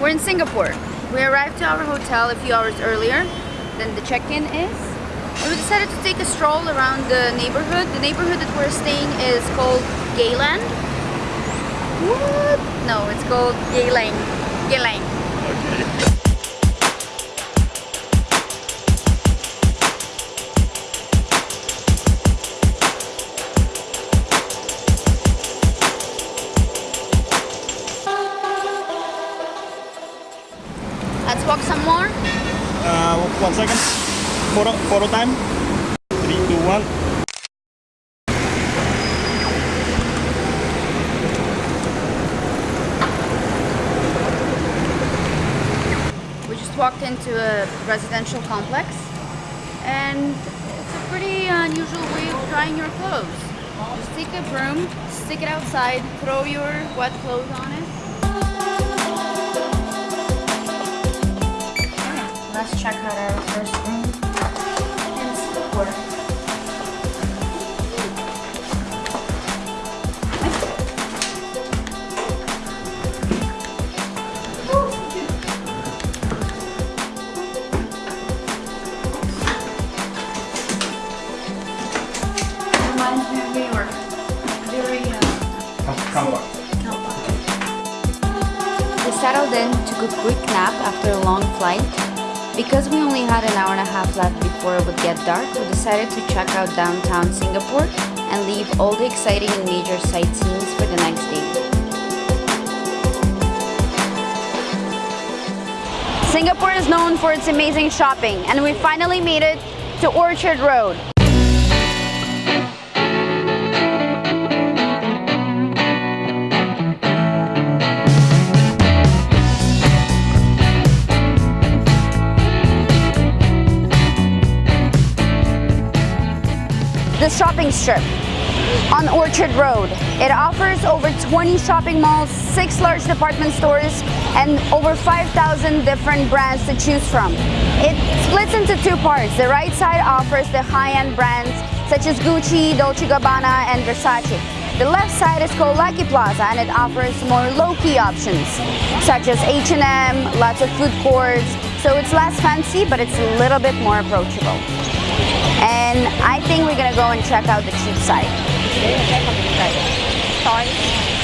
We're in Singapore. We arrived to our hotel a few hours earlier than the check-in is. And we decided to take a stroll around the neighborhood. The neighborhood that we're staying is called Gayland. What? No, it's called Geylang. Geylang. Let's walk some more. Uh, one second. Photo, photo time. Three, two, one. We just walked into a residential complex and it's a pretty unusual way of drying your clothes. Just take a broom, stick it outside, throw your wet clothes on it. Let's check out our first room. Reminds me of New York. Very uh, Comfort. Settled in, took a quick nap after a long flight. Because we only had an hour and a half left before it would get dark, we decided to check out downtown Singapore and leave all the exciting and major sightseeings for the next day. Singapore is known for its amazing shopping and we finally made it to Orchard Road. The shopping strip on Orchard Road. It offers over 20 shopping malls, 6 large department stores, and over 5,000 different brands to choose from. It splits into two parts. The right side offers the high-end brands such as Gucci, Dolce & Gabbana, and Versace. The left side is called Lucky Plaza and it offers more low-key options such as H&M, lots of food courts, so it's less fancy but it's a little bit more approachable. And I think we're gonna go and check out the cheap side. Sorry.